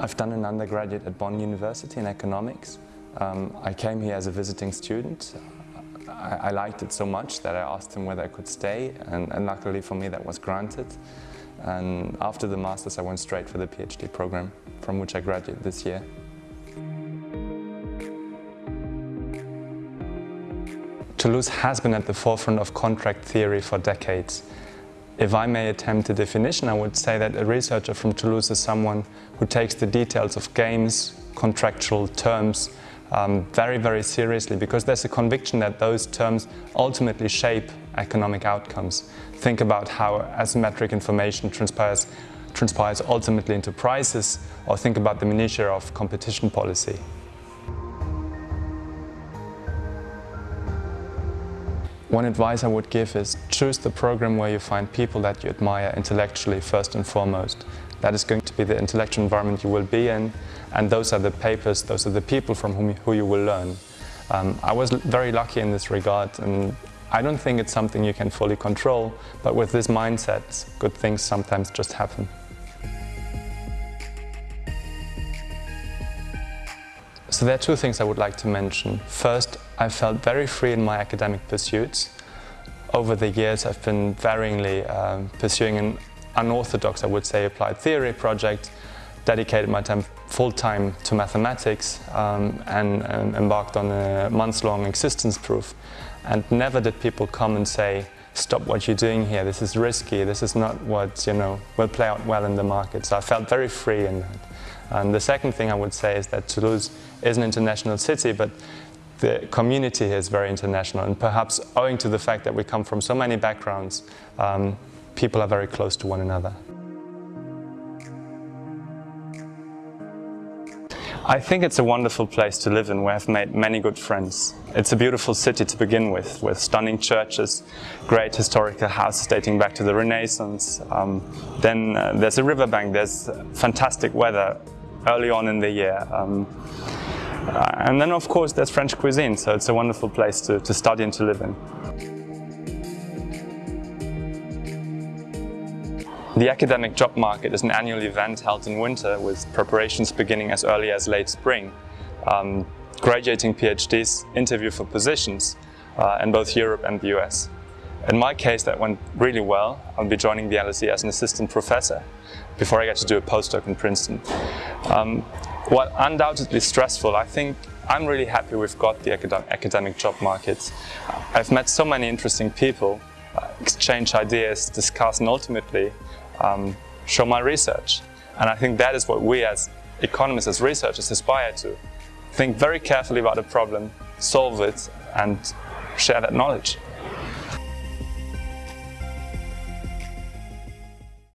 I've done an undergraduate at Bonn University in economics. Um, I came here as a visiting student. I, I, liked it so much that I asked him whether I could stay and, and luckily for me that was granted. And after the Masters I went straight for the PhD program from which I graduated this year. Toulouse has been at the forefront of contract theory for decades. If I may attempt a definition, I would say that a researcher from Toulouse is someone who takes the details of games, contractual terms, um, very, very seriously because there's a conviction that those terms ultimately shape economic outcomes. Think about how asymmetric information transpires, transpires ultimately into prices or think about the minutiae of competition policy. One advice I would give is choose the program where you find people that you admire intellectually first and foremost. That is going to be the intellectual environment you will be in and those are the papers, those are the people from whom, who you will learn. Um, I was very lucky in this regard and I don't think it's something you can fully control, but with this mindset, good things sometimes just happen. So there are two things I would like to mention. First, I felt very free in my academic pursuits. Over the years I've been varyingly um, pursuing an unorthodox, I would say, applied theory project, dedicated my time full-time to mathematics um, and, and embarked on a months-long existence proof. And never did people come and say, stop what you're doing here, this is risky, this is not what you know will play out well in the market. So I felt very free in that. And the second thing I would say is that Toulouse is an international city, but the community here is very international and perhaps owing to the fact that we come from so many backgrounds, um, people are very close to one another. I think it's a wonderful place to live in where I've made many good friends. It's a beautiful city to begin with, with stunning churches, great historical houses dating back to the Renaissance. Um, then uh, there's a riverbank, there's fantastic weather early on in the year. Um, uh, and then of course there's French cuisine, so it's a wonderful place to, to study and to live in. The academic job market is an annual event held in winter with preparations beginning as early as late spring. Um, graduating PhDs interview for positions uh, in both Europe and the US. In my case that went really well. I'll be joining the LSE as an assistant professor before I get to do a postdoc in Princeton. Um, while undoubtedly stressful, I think I'm really happy we've got the academic job market. I've met so many interesting people, uh, exchange ideas, discuss and ultimately um, show my research. And I think that is what we as economists, as researchers aspire to. Think very carefully about a problem, solve it and share that knowledge.